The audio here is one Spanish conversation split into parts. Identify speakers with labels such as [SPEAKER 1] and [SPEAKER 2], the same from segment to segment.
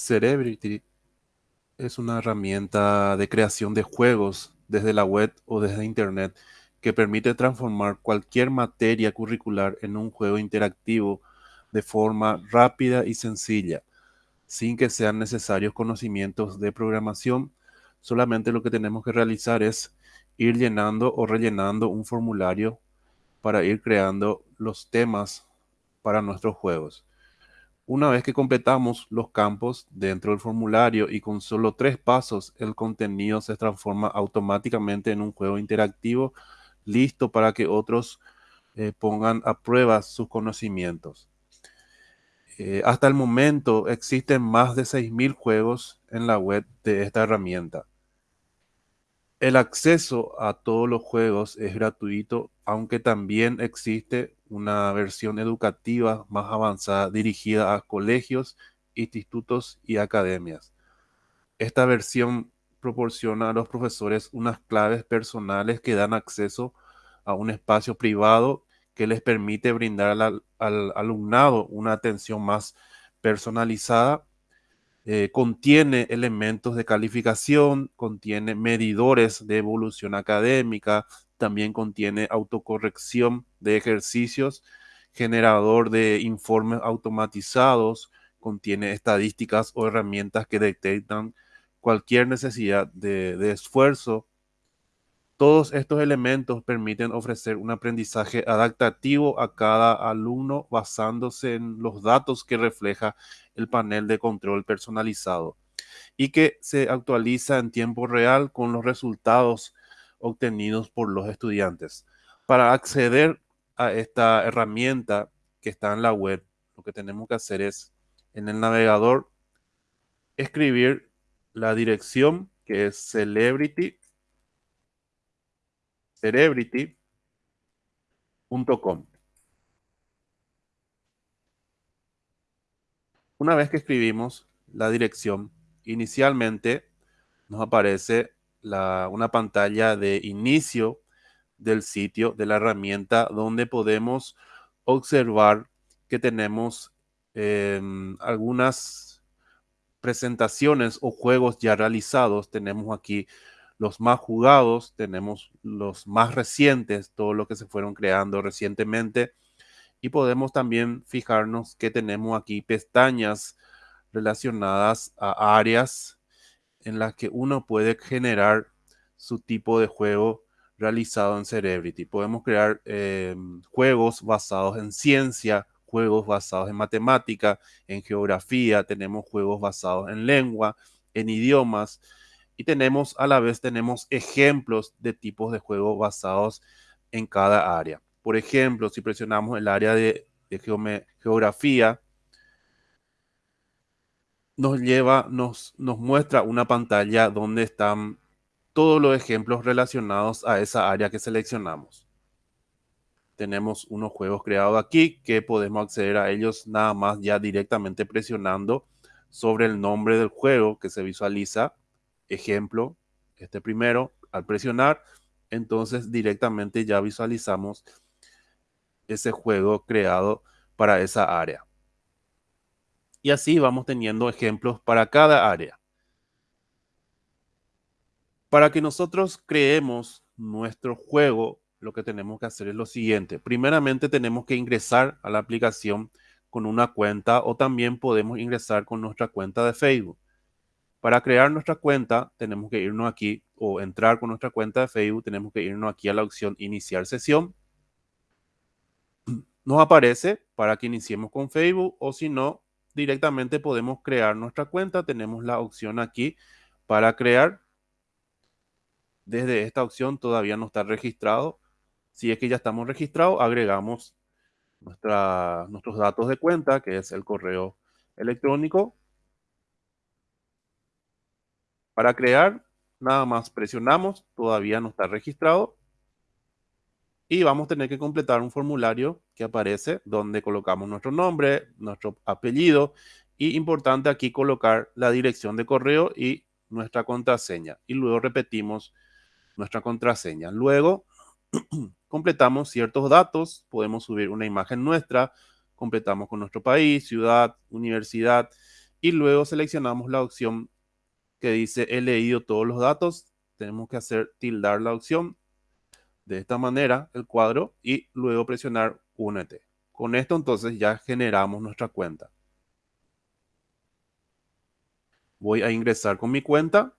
[SPEAKER 1] Cerebrity es una herramienta de creación de juegos desde la web o desde Internet que permite transformar cualquier materia curricular en un juego interactivo de forma rápida y sencilla, sin que sean necesarios conocimientos de programación. Solamente lo que tenemos que realizar es ir llenando o rellenando un formulario para ir creando los temas para nuestros juegos. Una vez que completamos los campos dentro del formulario y con solo tres pasos el contenido se transforma automáticamente en un juego interactivo listo para que otros eh, pongan a prueba sus conocimientos. Eh, hasta el momento existen más de 6.000 juegos en la web de esta herramienta. El acceso a todos los juegos es gratuito, aunque también existe una versión educativa más avanzada dirigida a colegios, institutos y academias. Esta versión proporciona a los profesores unas claves personales que dan acceso a un espacio privado que les permite brindar al, alumnado una atención más personalizada. Eh, contiene elementos de calificación, contiene medidores de evolución académica, también contiene autocorrección de ejercicios, generador de informes automatizados, contiene estadísticas o herramientas que detectan cualquier necesidad de, esfuerzo. Todos estos elementos permiten ofrecer un aprendizaje adaptativo a cada alumno basándose en los datos que refleja el panel de control personalizado y que se actualiza en tiempo real con los resultados obtenidos por los estudiantes. Para acceder a esta herramienta que está en la web, lo que tenemos que hacer es en el navegador escribir la dirección que es celebrity celebrity.com. Una vez que escribimos la dirección, inicialmente nos aparece una pantalla de inicio del sitio, de la herramienta, donde podemos observar que tenemos em, algunas presentaciones o juegos ya realizados. Tenemos aquí los más jugados, tenemos los más recientes, todo lo que se fueron creando recientemente. Y podemos también fijarnos que tenemos aquí pestañas relacionadas a áreas en las que uno puede generar su tipo de juego realizado en Cerebrity. Podemos crear em, juegos basados en ciencia, juegos basados en matemática, en geografía, tenemos juegos basados en lengua, en idiomas y tenemos a la vez tenemos ejemplos de tipos de juegos basados en cada área. Por ejemplo, si presionamos el área de, geografía, nos lleva, nos, nos muestra una pantalla donde están todos los ejemplos relacionados a esa área que seleccionamos. Tenemos unos juegos creados aquí que podemos acceder a ellos nada más ya directamente presionando sobre el nombre del juego que se visualiza. Ejemplo, este primero, al presionar, entonces directamente ya visualizamos ese juego creado para esa área. Y así vamos teniendo ejemplos para cada área. Para que nosotros creemos nuestro juego, lo que tenemos que hacer es lo siguiente. Primeramente tenemos que ingresar a la aplicación con una cuenta o también podemos ingresar con nuestra cuenta de Facebook. Para crear nuestra cuenta tenemos que irnos aquí o entrar con nuestra cuenta de Facebook, tenemos que irnos aquí a la opción iniciar sesión. Nos aparece para que iniciemos con Facebook o si no, directamente podemos crear nuestra cuenta. Tenemos la opción aquí para crear. Desde esta opción todavía no está registrado. Si es que ya estamos registrados, agregamos nuestra, nuestros datos de cuenta, que es el correo electrónico. Para crear, nada más presionamos, todavía no está registrado y vamos a tener que completar un formulario que aparece donde colocamos nuestro nombre, nuestro apellido y importante aquí colocar la dirección de correo y nuestra contraseña. Y luego repetimos nuestra contraseña. Luego completamos ciertos datos, podemos subir una imagen nuestra, completamos con nuestro país, ciudad, universidad. Y luego seleccionamos la opción que dice he leído todos los datos. Tenemos que hacer tildar la opción de esta manera el cuadro y luego presionar únete. Con esto entonces ya generamos nuestra cuenta. Voy a ingresar con mi cuenta,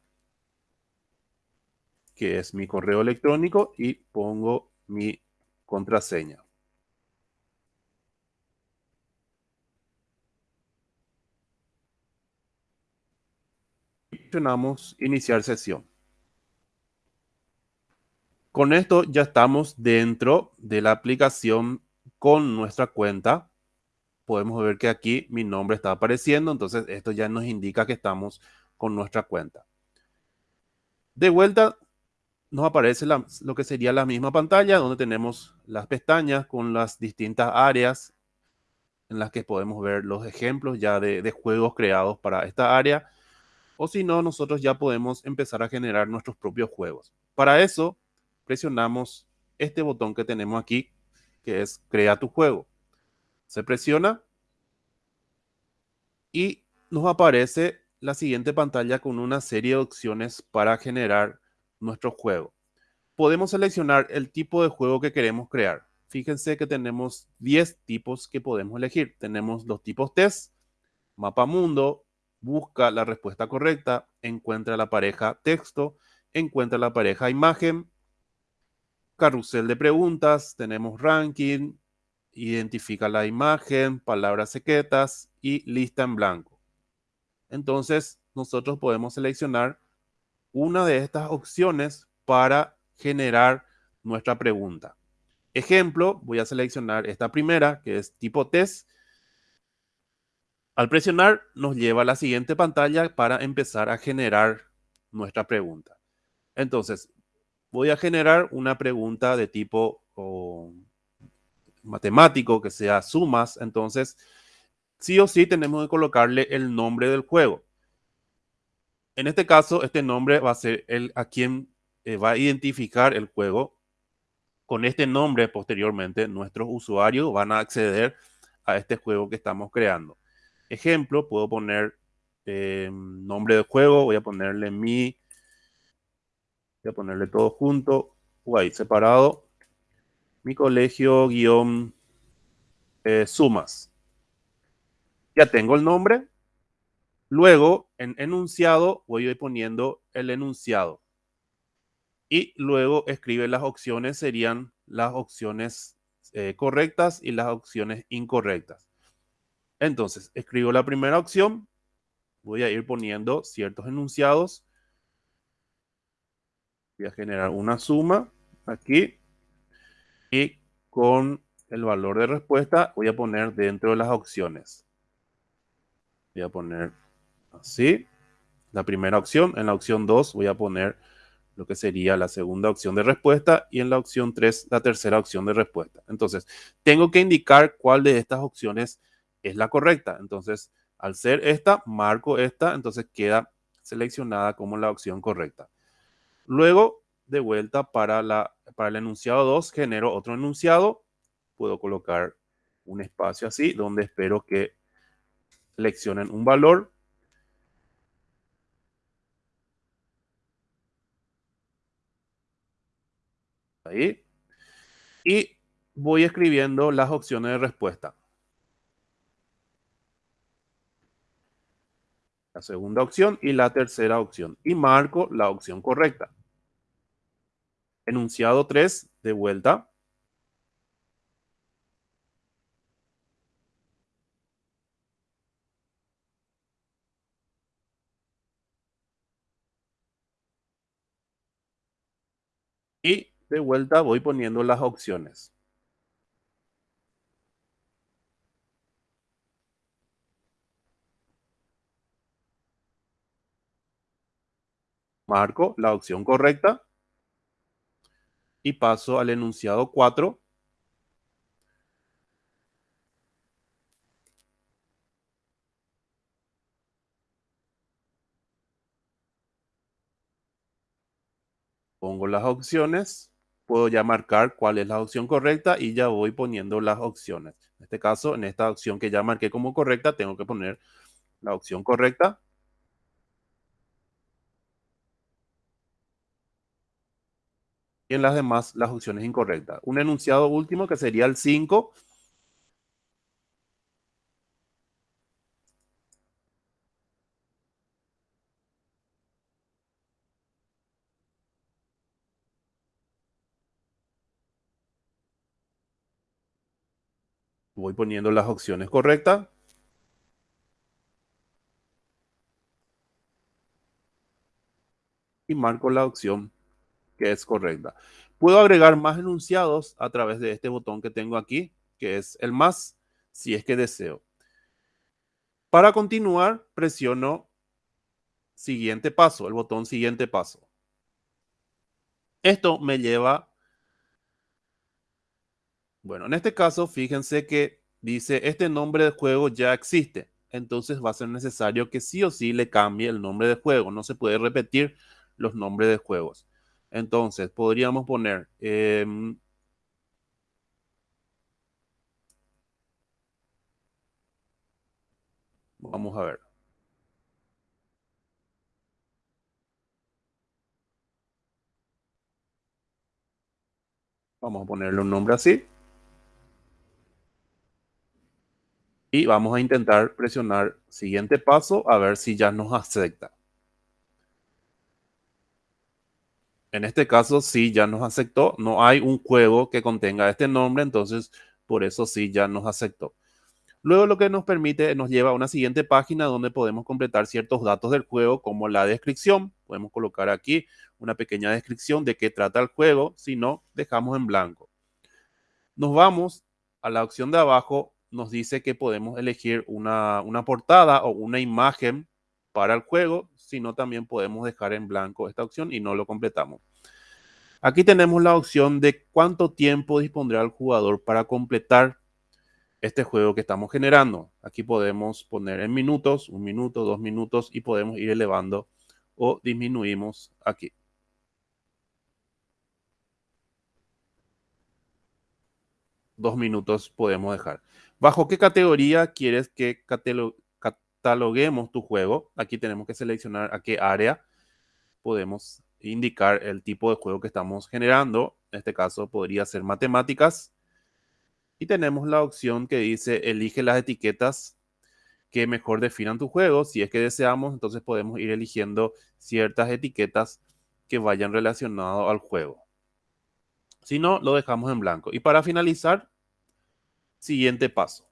[SPEAKER 1] que es mi correo electrónico, y pongo mi contraseña. Presionamos iniciar sesión. Con esto ya estamos dentro de la aplicación con nuestra cuenta. Podemos ver que aquí mi nombre está apareciendo, entonces esto ya nos indica que estamos con nuestra cuenta. De vuelta nos aparece lo que sería la misma pantalla donde tenemos las pestañas con las distintas áreas en las que podemos ver los ejemplos ya de, de juegos creados para esta área. O si no, nosotros ya podemos empezar a generar nuestros propios juegos. Para eso, presionamos este botón que tenemos aquí, que es Crea tu juego. Se presiona y nos aparece la siguiente pantalla con una serie de opciones para generar nuestro juego. Podemos seleccionar el tipo de juego que queremos crear. Fíjense que tenemos 10 tipos que podemos elegir. Tenemos los tipos test, mapa mundo, busca la respuesta correcta, encuentra la pareja texto, encuentra la pareja imagen, carrusel de preguntas, tenemos ranking, identifica la imagen, palabras secretas y lista en blanco. Entonces, nosotros podemos seleccionar una de estas opciones para generar nuestra pregunta. Ejemplo, voy a seleccionar esta primera, que es tipo test. Al presionar, nos lleva a la siguiente pantalla para empezar a generar nuestra pregunta. Entonces, voy a generar una pregunta de tipo matemático, que sea sumas. Entonces, sí o sí tenemos que colocarle el nombre del juego. En este caso, este nombre va a ser el a quien eh, va a identificar el juego. Con este nombre, posteriormente, nuestros usuarios van a acceder a este juego que estamos creando. Ejemplo, puedo poner eh, nombre del juego, voy a ponerle mi A ponerle todo junto, ahí separado. Mi colegio guion eh, sumas. Ya tengo el nombre. Luego, en enunciado, voy a ir poniendo el enunciado. Y luego escribe las opciones, serían las opciones eh, correctas y las opciones incorrectas. Entonces, escribo la primera opción. Voy a ir poniendo ciertos enunciados voy a generar una suma aquí y con el valor de respuesta voy a poner dentro de las opciones. Voy a poner así la primera opción. En la opción 2 voy a poner lo que sería la segunda opción de respuesta y en la opción 3 la tercera opción de respuesta. Entonces, tengo que indicar cuál de estas opciones es la correcta. Entonces, al ser esta, marco esta, entonces queda seleccionada como la opción correcta. Luego, de vuelta para, el enunciado 2, genero otro enunciado. Puedo colocar un espacio así, donde espero que seleccionen un valor. Ahí. Y voy escribiendo las opciones de respuesta. La segunda opción y la tercera opción. Y marco la opción correcta. Enunciado 3, de vuelta. Y de vuelta voy poniendo las opciones. Marco la opción correcta y paso al enunciado 4. Pongo las opciones, puedo ya marcar cuál es la opción correcta y ya voy poniendo las opciones. En este caso, en esta opción que ya marqué como correcta, tengo que poner la opción correcta. Y en las demás, las opciones incorrectas. Un enunciado último que sería el 5. Voy poniendo las opciones correctas. Y marco la opción que es correcta. Puedo agregar más enunciados a través de este botón que tengo aquí, que es el más, si es que deseo. Para continuar, presiono siguiente paso, el botón siguiente paso. Esto me lleva bueno, en este caso, fíjense que dice, este nombre de juego ya existe. Entonces va a ser necesario que sí o sí le cambie el nombre de juego. No se puede repetir los nombres de juegos. Entonces, podríamos poner... Em, vamos a ver. Vamos a ponerle un nombre así. Y vamos a intentar presionar siguiente paso a ver si ya nos acepta. En este caso sí ya nos aceptó. No hay un juego que contenga este nombre, entonces por eso sí ya nos aceptó. Luego lo que nos permite, nos lleva a una siguiente página donde podemos completar ciertos datos del juego como la descripción. Podemos colocar aquí una pequeña descripción de qué trata el juego, si no, dejamos en blanco. Nos vamos a la opción de abajo nos dice que podemos elegir una, portada o una imagen para el juego, sino también podemos dejar en blanco esta opción y no lo completamos. Aquí tenemos la opción de cuánto tiempo dispondrá el jugador para completar este juego que estamos generando. Aquí podemos poner en minutos, un minuto, dos minutos y podemos ir elevando o disminuimos aquí. Dos minutos podemos dejar. ¿Bajo qué categoría quieres que cataloguemos tu juego? Aquí tenemos que seleccionar a qué área podemos indicar el tipo de juego que estamos generando. En este caso podría ser matemáticas. Y tenemos la opción que dice elige las etiquetas que mejor definan tu juego. Si es que deseamos, entonces podemos ir eligiendo ciertas etiquetas que vayan relacionadas al juego. Si no, lo dejamos en blanco. Y para finalizar, Siguiente paso.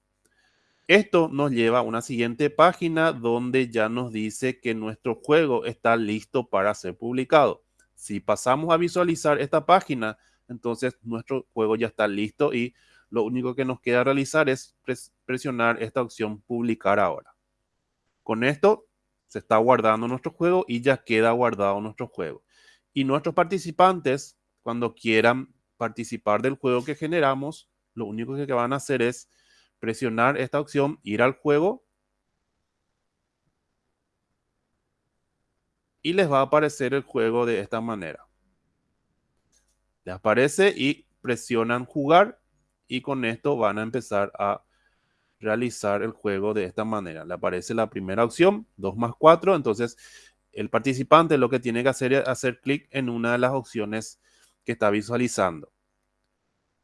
[SPEAKER 1] Esto nos lleva a una siguiente página donde ya nos dice que nuestro juego está listo para ser publicado. Si pasamos a visualizar esta página, entonces nuestro juego ya está listo y lo único que nos queda realizar es presionar esta opción publicar ahora. Con esto se está guardando nuestro juego y ya queda guardado nuestro juego. Y nuestros participantes, cuando quieran participar del juego que generamos, lo único que van a hacer es presionar esta opción, ir al juego y les va a aparecer el juego de esta manera. Les aparece y presionan jugar y con esto van a empezar a realizar el juego de esta manera. Le aparece la primera opción, 2 más 4, entonces el participante lo que tiene que hacer es hacer clic en una de las opciones que está visualizando.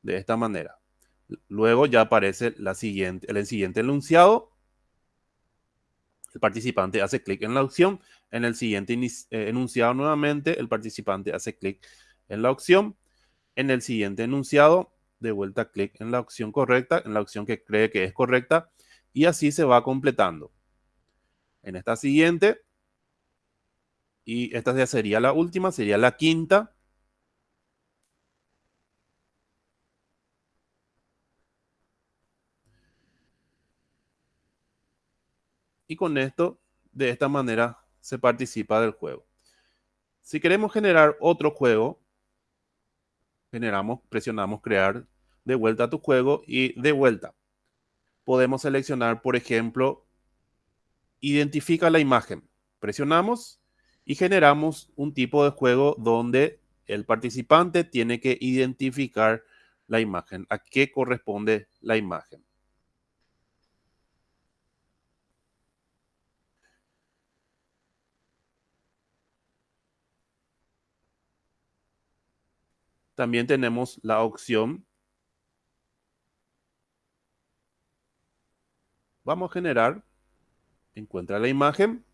[SPEAKER 1] De esta manera. Luego ya aparece el siguiente enunciado. El participante hace clic en la opción. En el siguiente eh, enunciado nuevamente, el participante hace clic en la opción. En el siguiente enunciado, de vuelta clic en la opción correcta, en la opción que cree que es correcta. Y así se va completando. En esta siguiente, y esta ya sería la última, sería la quinta. Y con esto, de esta manera, se participa del juego. Si queremos generar otro juego, generamos, presionamos crear de vuelta a tu juego y de vuelta. Podemos seleccionar, por ejemplo, identifica la imagen. Presionamos y generamos un tipo de juego donde el participante tiene que identificar la imagen, a qué corresponde la imagen. También tenemos la opción. Vamos a generar. Encuentra la imagen.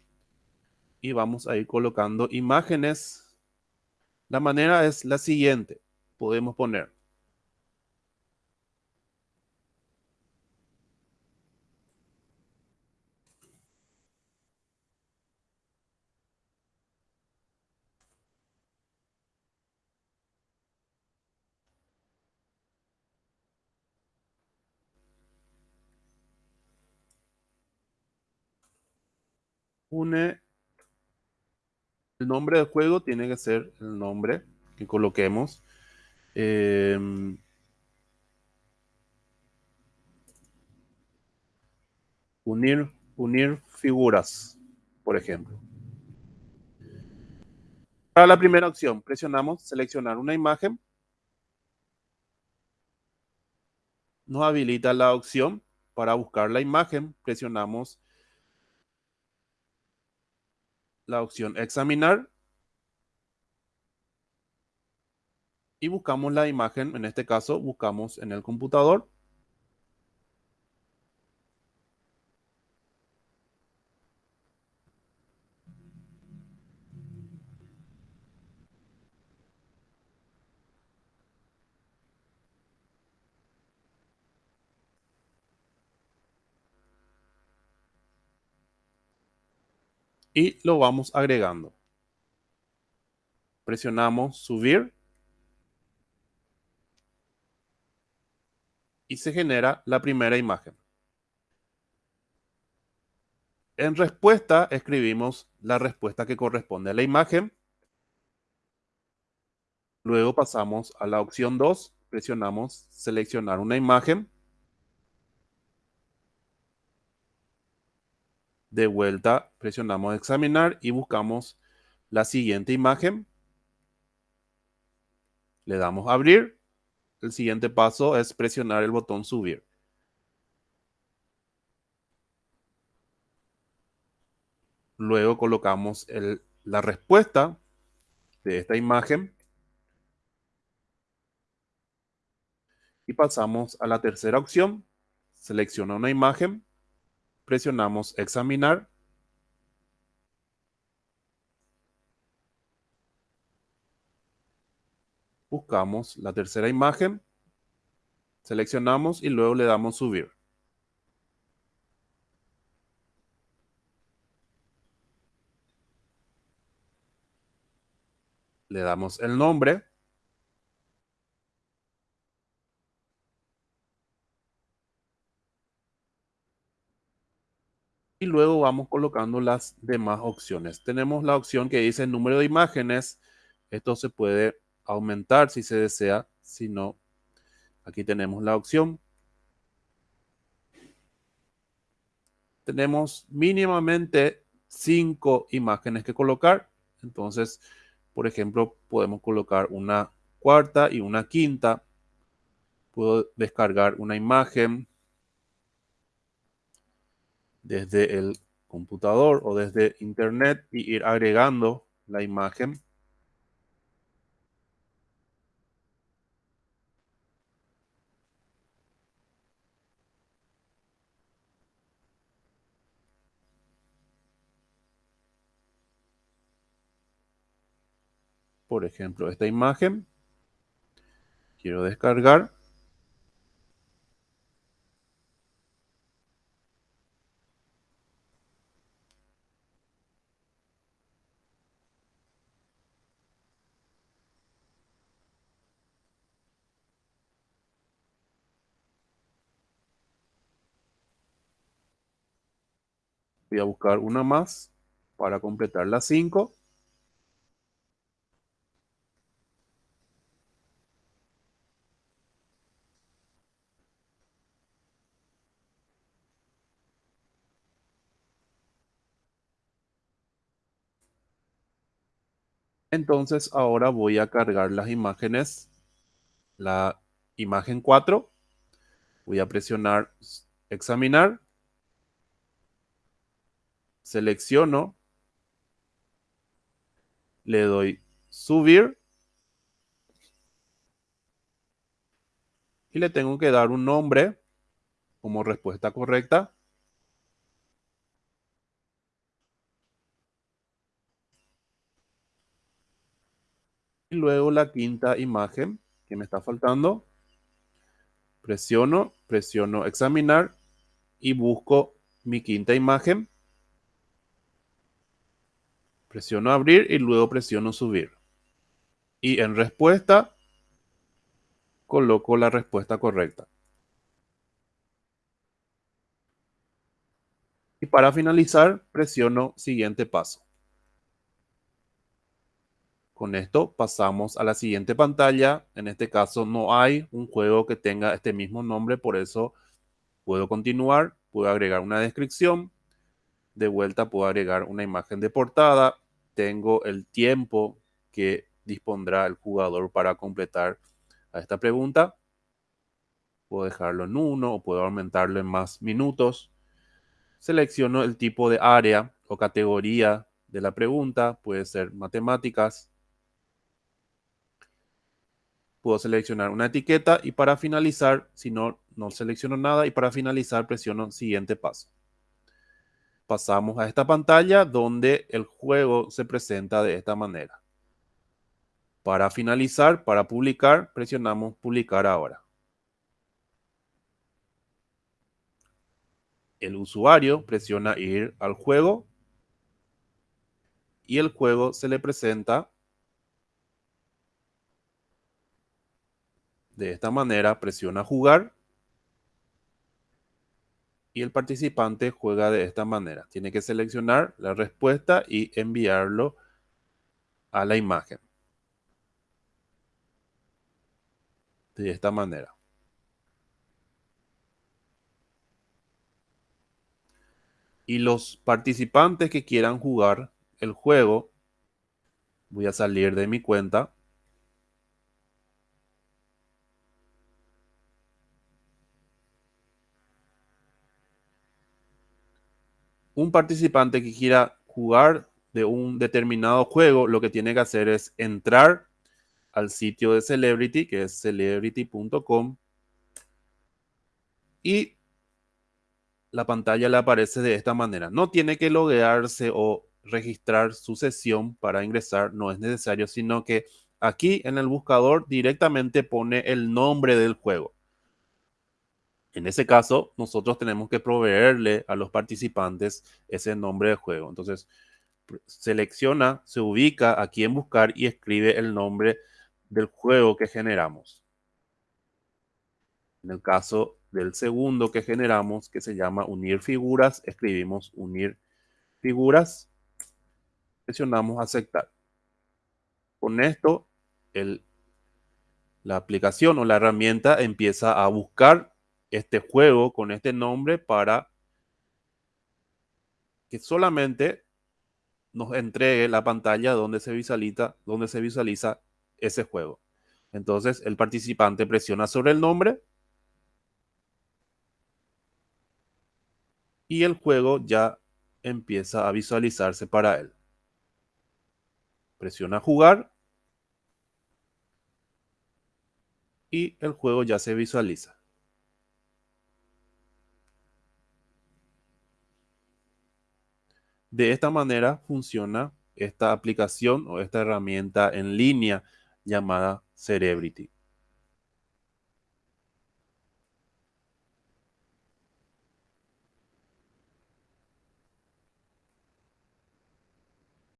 [SPEAKER 1] Y vamos a ir colocando imágenes. La manera es la siguiente. Podemos poner el nombre del juego tiene que ser el nombre que coloquemos. Em, unir, unir figuras, por ejemplo. Para la primera opción, presionamos seleccionar una imagen. Nos habilita la opción para buscar la imagen. Presionamos la opción examinar y buscamos la imagen, en este caso buscamos en el computador. Y lo vamos agregando. Presionamos subir y se genera la primera imagen. En respuesta escribimos la respuesta que corresponde a la imagen. Luego pasamos a la opción 2, presionamos seleccionar una imagen. De vuelta presionamos examinar y buscamos la siguiente imagen. Le damos abrir. El siguiente paso es presionar el botón subir. Luego colocamos la respuesta de esta imagen. Y pasamos a la tercera opción. Selecciona una imagen presionamos examinar. Buscamos la tercera imagen, seleccionamos y luego le damos subir. Le damos el nombre. Y luego vamos colocando las demás opciones. Tenemos la opción que dice número de imágenes. Esto se puede aumentar si se desea. Si no, aquí tenemos la opción. Tenemos mínimamente cinco imágenes que colocar. Entonces, por ejemplo, podemos colocar una cuarta y una quinta. Puedo descargar una imagen desde el computador o desde internet y ir agregando la imagen. Por ejemplo, esta imagen. Quiero descargar. Voy a buscar una más para completar las 5. Entonces ahora voy a cargar las imágenes. La imagen 4. Voy a presionar examinar selecciono, le doy subir y le tengo que dar un nombre como respuesta correcta. Y luego la quinta imagen que me está faltando. Presiono, presiono examinar y busco mi quinta imagen. Presiono abrir y luego presiono subir. Y en respuesta coloco la respuesta correcta. Y para finalizar, presiono siguiente paso. Con esto pasamos a la siguiente pantalla. En este caso no hay un juego que tenga este mismo nombre, por eso puedo continuar, puedo agregar una descripción. De vuelta puedo agregar una imagen de portada. Tengo el tiempo que dispondrá el jugador para completar esta pregunta. Puedo dejarlo en uno o puedo aumentarlo en más minutos. Selecciono el tipo de área o categoría de la pregunta. Puede ser matemáticas, puedo seleccionar una etiqueta y para finalizar, si no, no selecciono nada y para finalizar presiono siguiente paso. Pasamos a esta pantalla donde el juego se presenta de esta manera. Para finalizar, para publicar, presionamos publicar ahora. El usuario presiona ir al juego y el juego se le presenta De esta manera presiona jugar y el participante juega de esta manera. Tiene que seleccionar la respuesta y enviarlo a la imagen. De esta manera. Y los participantes que quieran jugar el juego, voy a salir de mi cuenta un participante que quiera jugar de un determinado juego, lo que tiene que hacer es entrar al sitio de Celebrity, que es celebrity.com, y la pantalla le aparece de esta manera. No tiene que loguearse o registrar su sesión para ingresar, no es necesario, sino que aquí en el buscador directamente pone el nombre del juego. En ese caso, nosotros tenemos que proveerle a los participantes ese nombre de juego. Entonces, selecciona, se ubica aquí en buscar y escribe el nombre del juego que generamos. En el caso del segundo que generamos, que se llama unir figuras, escribimos unir figuras, presionamos aceptar. Con esto, la aplicación o la herramienta empieza a buscar este juego con este nombre para que solamente nos entregue la pantalla donde se visualiza, donde se visualiza ese juego. Entonces el participante presiona sobre el nombre y el juego ya empieza a visualizarse para él. Presiona jugar y el juego ya se visualiza. De esta manera funciona esta aplicación o esta herramienta en línea llamada Cerebrity.